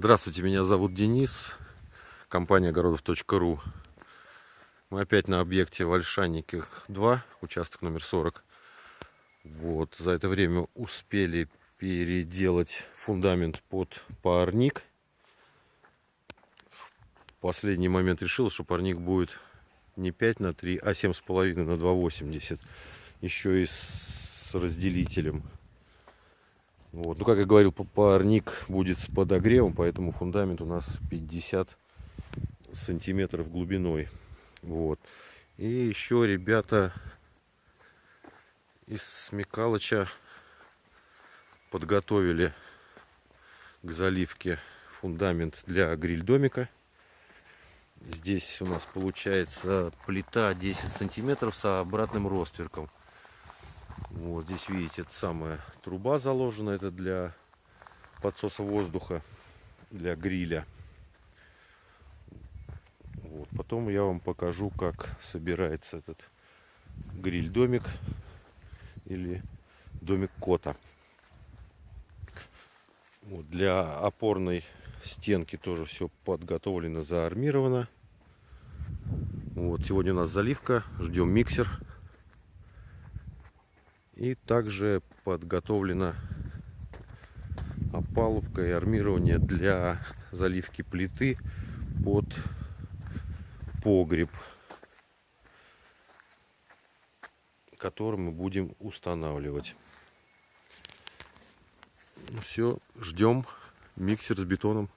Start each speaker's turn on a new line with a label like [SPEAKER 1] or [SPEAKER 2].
[SPEAKER 1] Здравствуйте, меня зовут Денис, компания огородов.ру. Мы опять на объекте Вальшанниках 2, участок номер 40. Вот, за это время успели переделать фундамент под парник. В последний момент решил, что парник будет не 5 на 3, а 7,5 на 2,80. Еще и с разделителем. Вот. Ну, как я говорил, парник будет с подогревом, поэтому фундамент у нас 50 сантиметров глубиной. Вот. И еще ребята из Смекалыча подготовили к заливке фундамент для гриль-домика. Здесь у нас получается плита 10 сантиметров с обратным ростверком. Вот здесь видите, это самая труба заложена, это для подсоса воздуха, для гриля. Вот. Потом я вам покажу, как собирается этот гриль-домик или домик кота. Вот. Для опорной стенки тоже все подготовлено, заармировано. Вот. Сегодня у нас заливка, ждем миксер. И также подготовлена опалубка и армирование для заливки плиты под погреб, который мы будем устанавливать. Ну все, ждем миксер с бетоном.